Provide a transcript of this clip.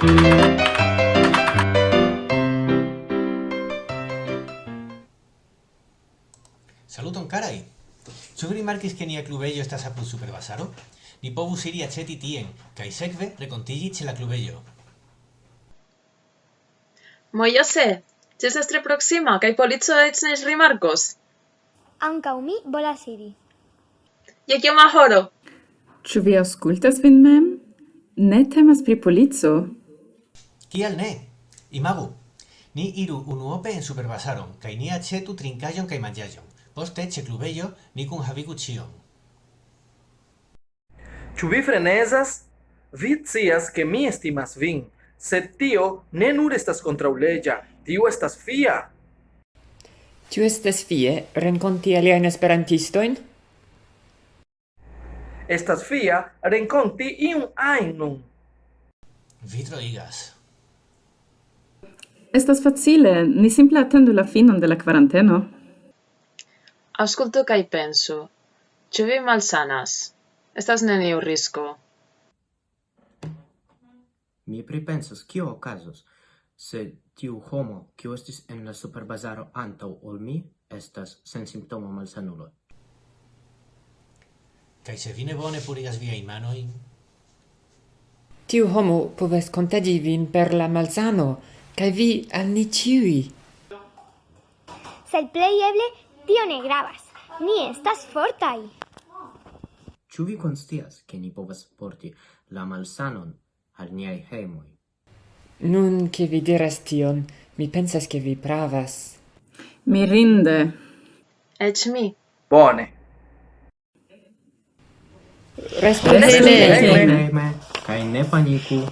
Saluton carai! Ĉu vi rimarkis ke nia klubejo estas apud Superbazaro? Ni povus iri aĉeti tien kaj sekve renkontiĝi ĉe la klubejo. Mojose, ĝi estas tre proksima kaj polico eĉ ne rimarkos. Ankaŭ mi volas iri. Je kioma horo? Ĉu vi aŭskultas vin mem? Ne temas pri polico, Kial ne? Imagu, ni iru unuope en superbazaron, kai ni acetu trincajon kai mangiajon. Poste, ce clubello, ni cun habigu cion. Ĉu vi frenezas? Vi scias ke mi estimas vin, sed tio ne nur estas kontraŭleĝa, tio estas fia. Ĉu estas fie renkonti aliajn esperantistojn? Estas fia renkonti iun ajn nun. Vi troigas. Estas facile, ni simple attendu la finon de la quaranteno. Ascolto kai penso. Ĉu vi malsanas? Estas neniu risko. Mi pripensas, kio okazos, se tiu homo, kiu estis en la superbazaro antaŭ ol mi, estas sen simptoma malsanulo. Kaj se vi ne bone purigas viajn manojn? Tiu homo povas kontagi vin per la malsano, Kaj vi al ni ĉiuj. Sed plej eble tio ne gravas. Ni estas fortaj. Ĉu vi konscias, ke ni povas porti la malsanon al niaj hejmoj? Nun ke vi diras tion, mi pensas ke vi pravas. Mirinde. Eĉ mi. Bone. Restu bene. Kaj ne paniku.